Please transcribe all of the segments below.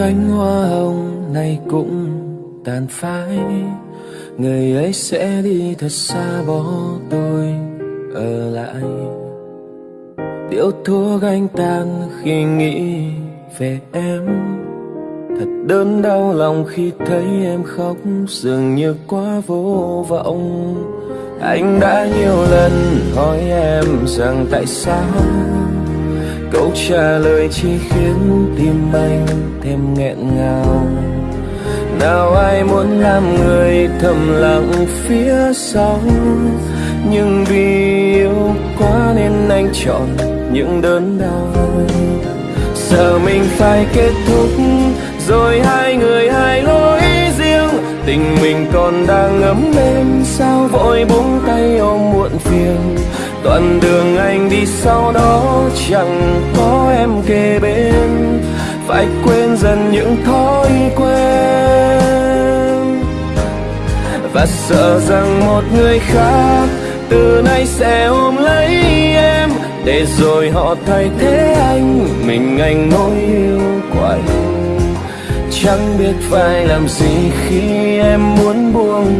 cánh hoa hồng này cũng tàn phai. Người ấy sẽ đi thật xa bỏ tôi ở lại. Điệu thuốc anh tan khi nghĩ về em. Thật đớn đau lòng khi thấy em khóc, dường như quá vô vọng. Anh đã nhiều lần hỏi em rằng tại sao câu trả lời chỉ khiến tim anh thêm nghẹn ngào. Nào ai muốn làm người thầm lặng phía sau? Nhưng vì yêu quá nên anh chọn những đớn đau. Giờ mình phải kết thúc, rồi hai người hai lối riêng. Tình mình còn đang ấm êm, sao vội buông tay ôm muộn phiền? Đoạn đường anh đi sau đó chẳng có em kề bên. Phải quên dần những thói quen. Và sợ rằng một người khác từ nay sẽ ôm lấy em. Để rồi họ thay thế anh, mình anh nỗi yêu quạnh chẳng biết phải làm gì khi em muốn buông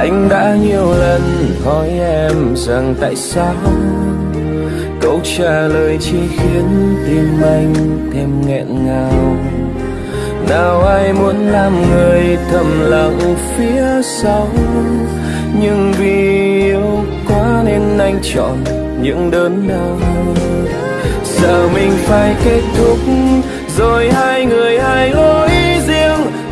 anh đã nhiều lần hỏi em rằng tại sao? Câu trả lời chỉ khiến tim anh thêm nghẹn ngào. Nào ai muốn làm người thầm lặng phía sau? Nhưng vì yêu quá nên anh chọn những đớn đau giờ mình phải kết thúc, rồi hai người hai lối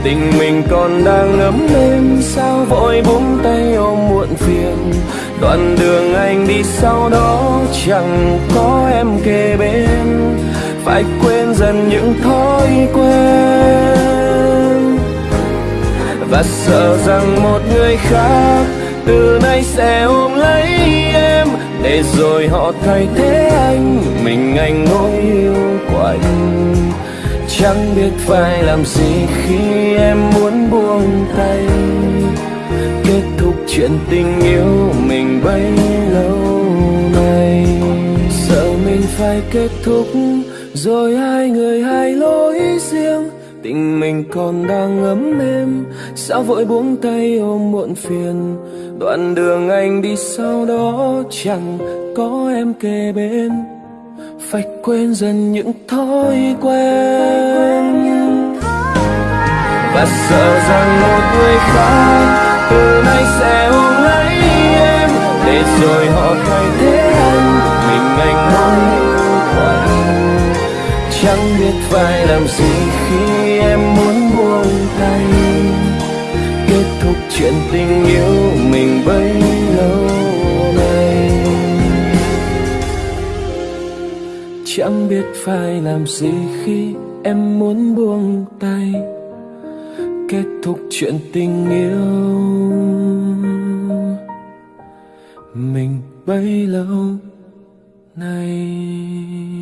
tình mình còn đang ấm êm sao vội buông tay ôm muộn phiền. Đoạn đường anh đi sau đó chẳng có em kề bên. Phải quên dần những thói quen. Và sợ rằng một người khác từ nay sẽ ôm lấy em. Để rồi họ thay thế anh, mình anh nỗi yêu của anh chẳng biết phải làm gì khi em muốn buông tay. Kết thúc chuyện tình yêu mình bấy lâu nay. Sợ mình phải kết thúc, rồi hai người hai lối riêng. Tình mình còn đang ấm êm, sao vội buông tay ôm muộn phiền? Đoạn đường anh đi sau đó chẳng có em kề bên phải quên dần những thói quen. Và sợ rằng một người khác từ nay sẽ ôm lấy em. Để rồi họ thay thế anh mình anh mong quạnh chẳng biết phải làm gì khi em muốn buông tay. Kết thúc chuyện tình yêu mình bấy lâu. Chẳng biết phải làm gì khi em muốn buông tay. Kết thúc chuyện tình yêu. Mình bấy lâu nay.